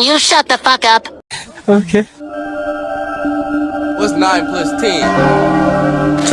Can you shut the fuck up? Okay. What's 9 plus 10?